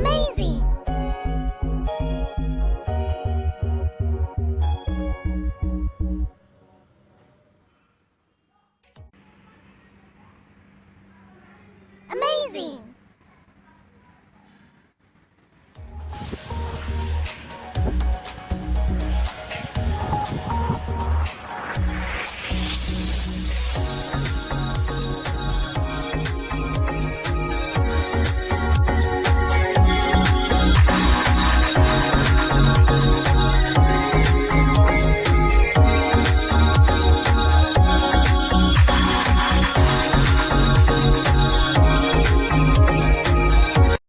Amazing! Amazing!